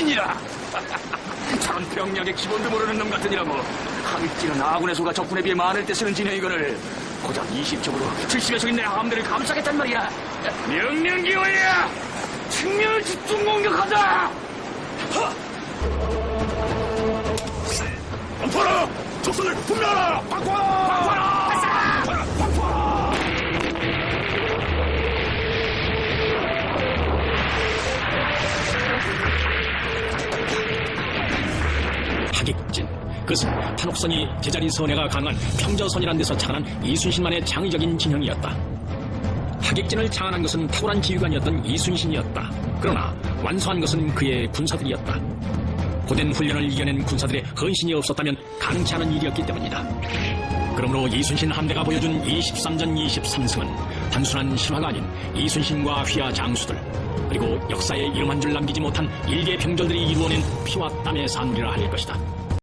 출신이라. 전 평력의 기본도 모르는 놈 같으니라 뭐. 하위지는 아군의 소가 적군에 비해 많을 때 쓰는 진영 이거를 고작 20쪽으로 70에서 있는 함대를 감싸겠단 말이야. 명령기 올려! 측면을 집중 공격하자! 허! 안 팔아! 적선을 분멸하라! 바꿔! 하객진 그것은 판옥선이 제자리 선회가 강한 평저선이란 데서 창안한 이순신만의 창의적인 진영이었다. 하객진을 창안한 것은 탁월한 지휘관이었던 이순신이었다. 그러나 완수한 것은 그의 군사들이었다. 고된 훈련을 이겨낸 군사들의 헌신이 없었다면 가능치 않은 일이었기 때문이다. 그러므로 이순신 함대가 보여준 23전 23승은 단순한 실화가 아닌 이순신과 휘하 장수들 그리고 역사에 이름 한 줄 남기지 못한 일개 병졸들이 이루어낸 피와 땀의 산물이라 할 것이다.